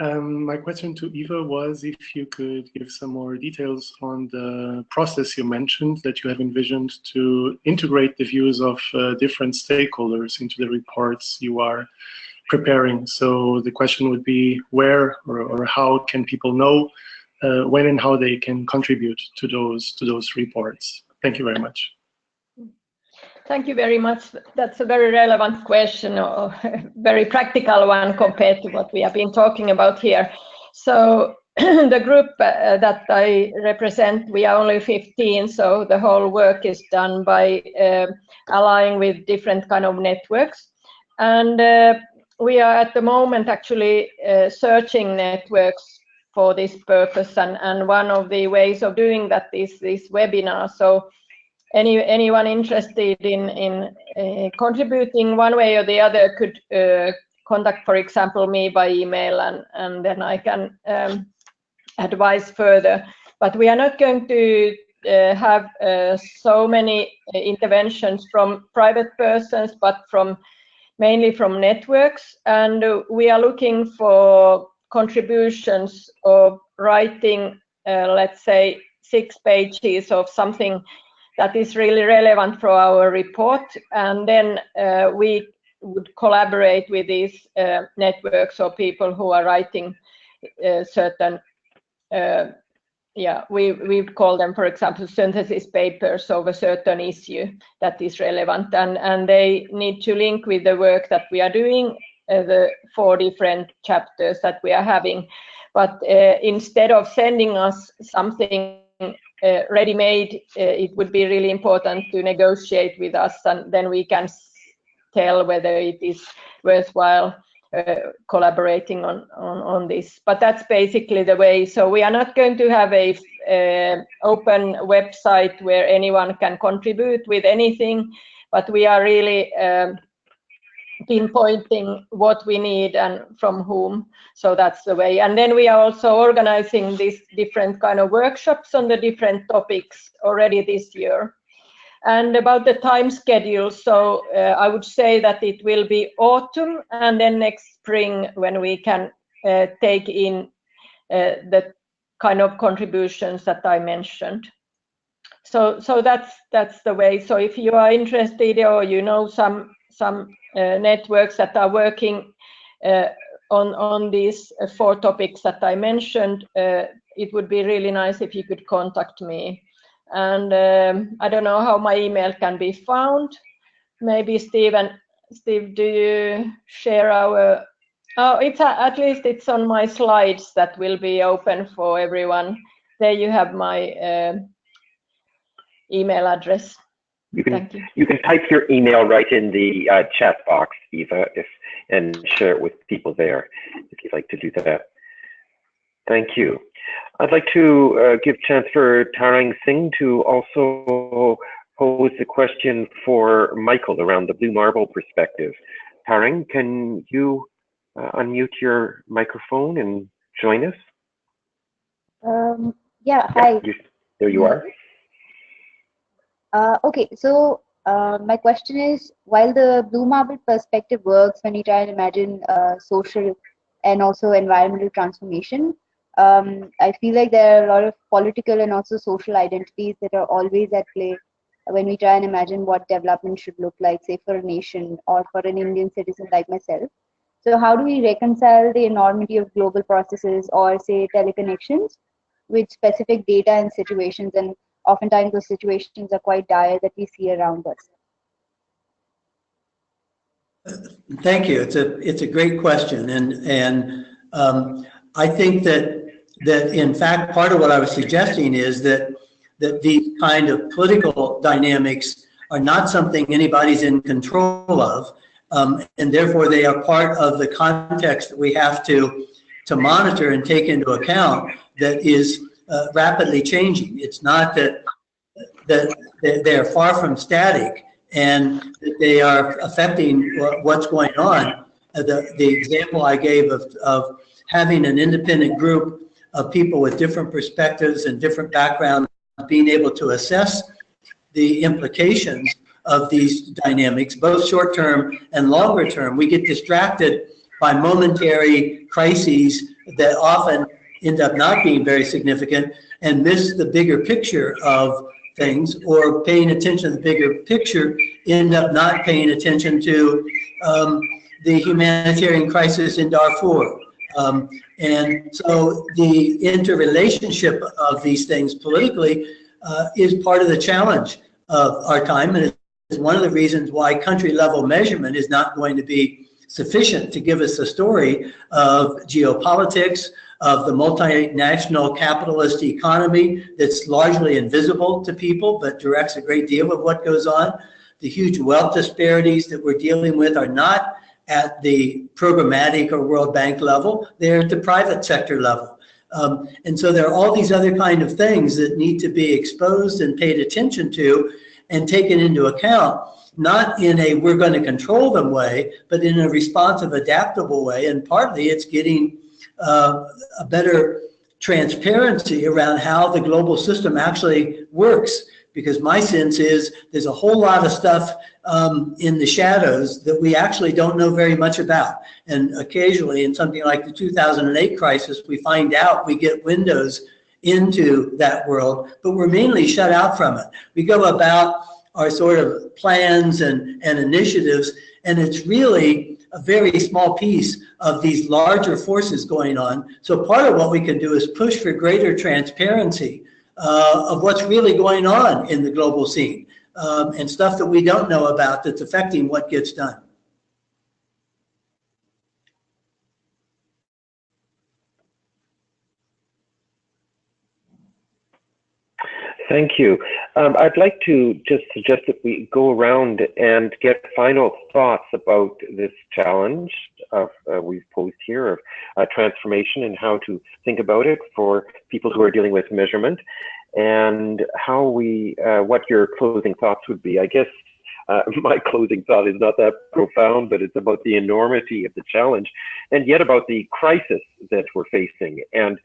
Um, my question to Eva was if you could give some more details on the process you mentioned that you have envisioned to integrate the views of uh, different stakeholders into the reports you are preparing. So the question would be where or, or how can people know uh, when and how they can contribute to those to those reports. Thank you very much. Thank you very much. That's a very relevant question, or *laughs* very practical one compared to what we have been talking about here. So *clears throat* the group uh, that I represent, we are only 15, so the whole work is done by uh, allying with different kind of networks. And uh, we are at the moment actually uh, searching networks for this purpose and, and one of the ways of doing that is this webinar. So any anyone interested in, in uh, contributing one way or the other could uh, contact, for example, me by email and, and then I can um, advise further. But we are not going to uh, have uh, so many uh, interventions from private persons, but from mainly from networks. And we are looking for contributions of writing, uh, let's say, six pages of something that is really relevant for our report. And then uh, we would collaborate with these uh, networks or people who are writing uh, certain, uh, yeah, we, we call them, for example, synthesis papers of a certain issue that is relevant. And, and they need to link with the work that we are doing the four different chapters that we are having. But uh, instead of sending us something uh, ready-made, it would be really important to negotiate with us and then we can tell whether it is worthwhile uh, collaborating on, on, on this. But that's basically the way. So we are not going to have a uh, open website where anyone can contribute with anything, but we are really um, pinpointing what we need and from whom. So that's the way. And then we are also organizing these different kind of workshops on the different topics already this year. And about the time schedule, so uh, I would say that it will be autumn and then next spring when we can uh, take in uh, the kind of contributions that I mentioned. So, so that's that's the way. So if you are interested or you know some some uh, networks that are working uh, on on these uh, four topics that I mentioned, it would be really nice if you could contact me. And um, I don't know how my email can be found. Maybe Stephen, Steve, do you share our? Oh, it's a, at least it's on my slides that will be open for everyone. There you have my uh, email address. You can you. you. can type your email right in the uh, chat box, Eva, if and share it with people there if you'd like to do that. Thank you. I'd like to uh, give chance for Tarang Singh to also pose a question for Michael around the blue marble perspective. Tarang, can you uh, unmute your microphone and join us? Um, yeah, hi. you, there you are. Uh, okay, so uh, my question is, while the blue marble perspective works when you try and imagine uh, social and also environmental transformation, um, I feel like there are a lot of political and also social identities that are always at play when we try and imagine what development should look like, say, for a nation or for an Indian citizen like myself. So, how do we reconcile the enormity of global processes or, say, teleconnections with specific data and situations and oftentimes those situations are quite dire that we see around us. Thank you. It's a it's a great question, and and um, I think that that in fact part of what I was suggesting is that that these kind of political dynamics are not something anybody's in control of, um, and therefore they are part of the context that we have to to monitor and take into account that is uh, rapidly changing. It's not that that they are far from static and that they are affecting what's going on. Uh, the, the example I gave of, of having an independent group of people with different perspectives and different backgrounds being able to assess the implications of these dynamics, both short term and longer term. We get distracted by momentary crises that often end up not being very significant and miss the bigger picture of things or paying attention to the bigger picture end up not paying attention to um, the humanitarian crisis in Darfur. Um, and so the interrelationship of these things politically uh, is part of the challenge of our time and it's one of the reasons why country level measurement is not going to be sufficient to give us a story of geopolitics, of the multinational capitalist economy that's largely invisible to people, but directs a great deal of what goes on. The huge wealth disparities that we're dealing with are not at the programmatic or World Bank level, they're at the private sector level. Um, and so there are all these other kind of things that need to be exposed and paid attention to and taken into account, not in a we're going to control them way, but in a responsive, adaptable way. And partly it's getting uh, a better transparency around how the global system actually works because my sense is there's a whole lot of stuff um, in the shadows that we actually don't know very much about. And occasionally in something like the 2008 crisis, we find out we get windows into that world, but we're mainly shut out from it. We go about our sort of plans and, and initiatives, and it's really a very small piece of these larger forces going on. So part of what we can do is push for greater transparency uh, of what's really going on in the global scene um, and stuff that we don't know about that's affecting what gets done. Thank you. Um, I'd like to just suggest that we go around and get final thoughts about this challenge of, uh, we've posed here of uh, transformation and how to think about it for people who are dealing with measurement and how we, uh, what your closing thoughts would be. I guess uh, *laughs* my closing thought is not that profound, but it's about the enormity of the challenge and yet about the crisis that we're facing. And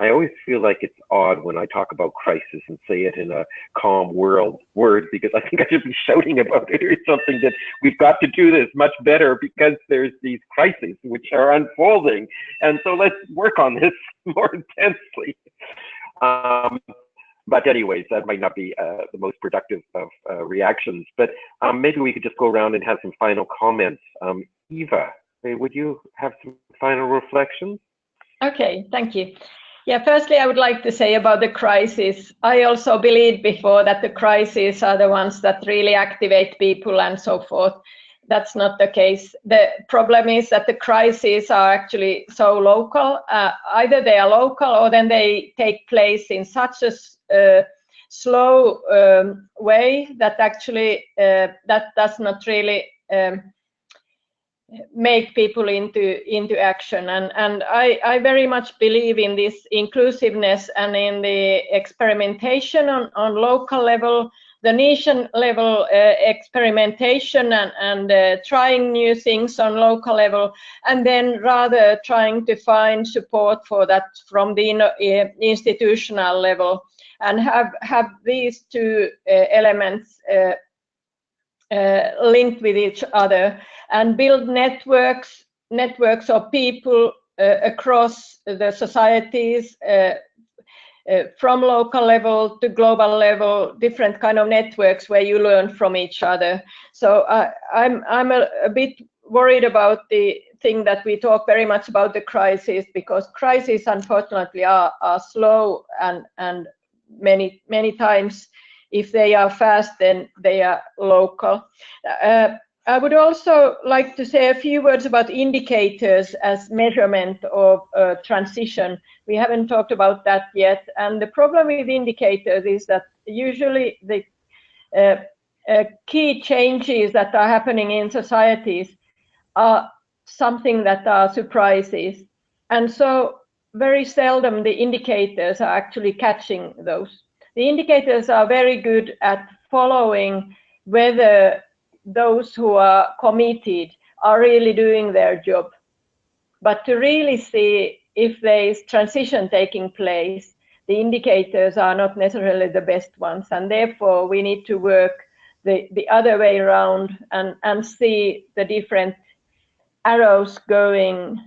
I always feel like it's odd when I talk about crisis and say it in a calm world word because I think I should be shouting about it or something that we've got to do this much better because there's these crises which are unfolding. And so let's work on this *laughs* more intensely. Um, but anyways, that might not be uh, the most productive of uh, reactions. But um, maybe we could just go around and have some final comments. Um, Eva, would you have some final reflections? Okay, thank you. Yeah, firstly, I would like to say about the crisis. I also believed before that the crises are the ones that really activate people and so forth. That's not the case. The problem is that the crises are actually so local. Uh, either they are local or then they take place in such a uh, slow um, way that actually uh, that does not really um, make people into into action. And and I, I very much believe in this inclusiveness and in the experimentation on, on local level the nation level uh, experimentation and, and uh, trying new things on local level and then rather trying to find support for that from the uh, institutional level. And have have these two uh, elements uh, linked with each other and build networks networks of people uh, across the societies uh, uh, from local level to global level, different kind of networks where you learn from each other. So uh, I'm I'm a, a, bit worried about the thing that we talk very much about the crisis because crises unfortunately are, are slow and and many many times if they are fast then they are local. Uh, I would also like to say a few words about indicators as measurement of uh, transition. We haven't talked about that yet. And the problem with indicators is that usually the uh, uh, key changes that are happening in societies are something that are surprises. And so very seldom the indicators are actually catching those. The indicators are very good at following whether those who are committed are really doing their job. But to really see if there is transition taking place, the indicators are not necessarily the best ones. And therefore, we need to work the, the other way around and, and see the different arrows going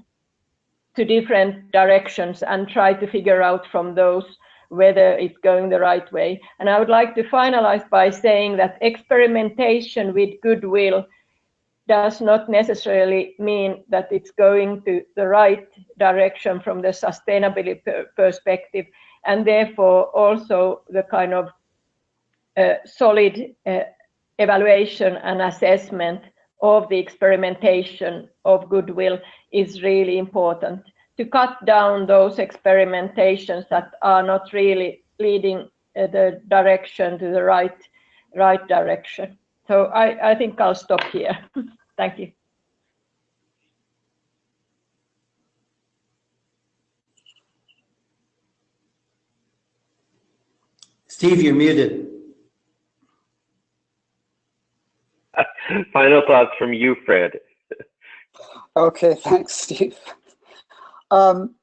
to different directions and try to figure out from those whether it's going the right way. And I would like to finalize by saying that experimentation with goodwill does not necessarily mean that it's going to the right direction from the sustainability perspective, and therefore also the kind of uh, solid uh, evaluation and assessment of the experimentation of goodwill is really important to cut down those experimentations that are not really leading uh, the direction to the right right direction. So I, I think I'll stop here. *laughs* Thank you. Steve, you're muted. *laughs* Final thoughts from you, Fred. okay, thanks, Steve. Um,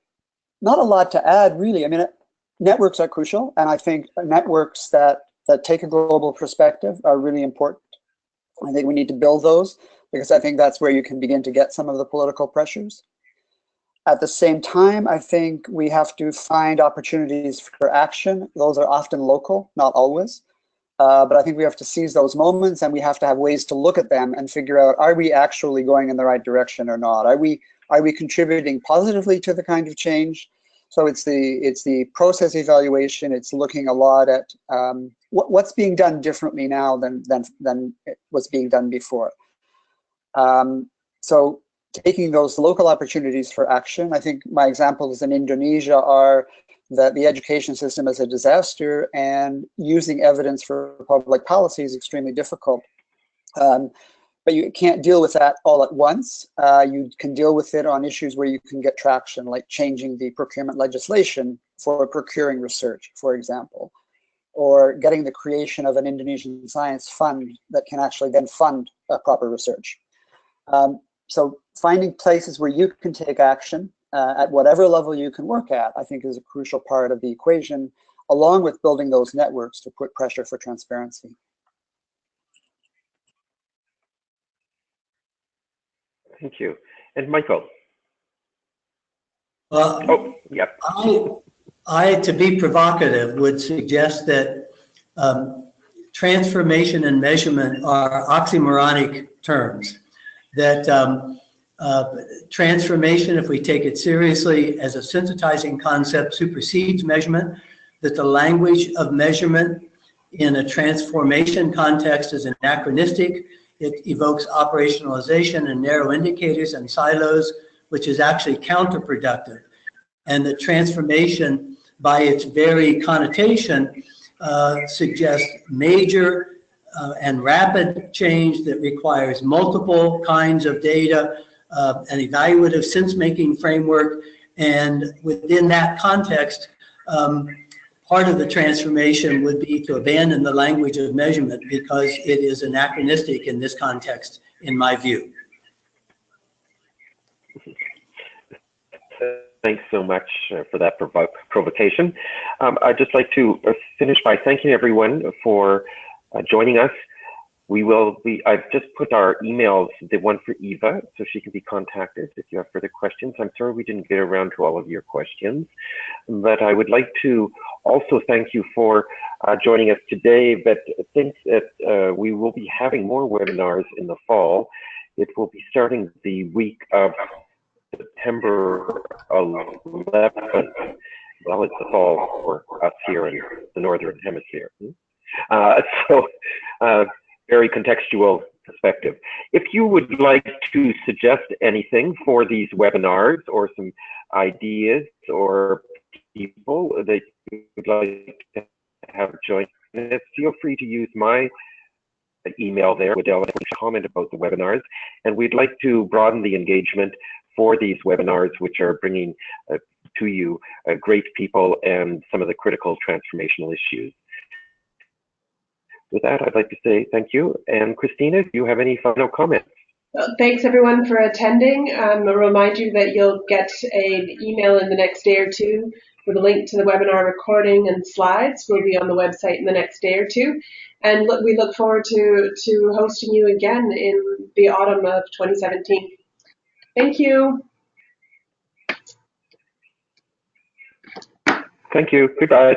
not a lot to add, really. I mean, networks are crucial, and I think networks that that take a global perspective are really important. I think we need to build those because I think that's where you can begin to get some of the political pressures. At the same time, I think we have to find opportunities for action. Those are often local, not always. Uh, but I think we have to seize those moments and we have to have ways to look at them and figure out, are we actually going in the right direction or not? Are we, are we contributing positively to the kind of change? So it's the, it's the process evaluation. It's looking a lot at um, what, what's being done differently now than, than, than was being done before. Um, so taking those local opportunities for action, I think my examples in Indonesia are that the education system is a disaster and using evidence for public policy is extremely difficult. Um, but you can't deal with that all at once. Uh, you can deal with it on issues where you can get traction, like changing the procurement legislation for procuring research, for example, or getting the creation of an Indonesian science fund that can actually then fund uh, proper research. Um, so finding places where you can take action uh, at whatever level you can work at, I think is a crucial part of the equation, along with building those networks to put pressure for transparency. Thank you. And Michael? Well, oh, yep. I, I, to be provocative, would suggest that um, transformation and measurement are oxymoronic terms. That um, uh, transformation, if we take it seriously as a sensitizing concept, supersedes measurement, that the language of measurement in a transformation context is anachronistic. It evokes operationalization and narrow indicators and silos, which is actually counterproductive. And the transformation, by its very connotation, uh, suggests major uh, and rapid change that requires multiple kinds of data, uh, an evaluative sense-making framework, and within that context, um, part of the transformation would be to abandon the language of measurement because it is anachronistic in this context, in my view. Thanks so much uh, for that provo provocation. Um, I'd just like to uh, finish by thanking everyone for uh, joining us. We will be, I've just put our emails, the one for Eva, so she can be contacted if you have further questions. I'm sorry we didn't get around to all of your questions, but I would like to also thank you for uh, joining us today, but think that uh, we will be having more webinars in the fall. It will be starting the week of September 11th. Well, it's the fall for us here in the Northern Hemisphere. Uh, *laughs* so uh, very contextual perspective. If you would like to suggest anything for these webinars or some ideas or people that you would like to have join us, feel free to use my email there, Waddell, comment about the webinars. And we'd like to broaden the engagement for these webinars, which are bringing uh, to you uh, great people and some of the critical transformational issues with that, I'd like to say thank you. And Christina, do you have any final comments? thanks everyone for attending. Um, I'll remind you that you'll get an email in the next day or two with a link to the webinar recording and slides. We'll be on the website in the next day or two. And look, we look forward to, to hosting you again in the autumn of 2017. Thank you. Thank you. Goodbye.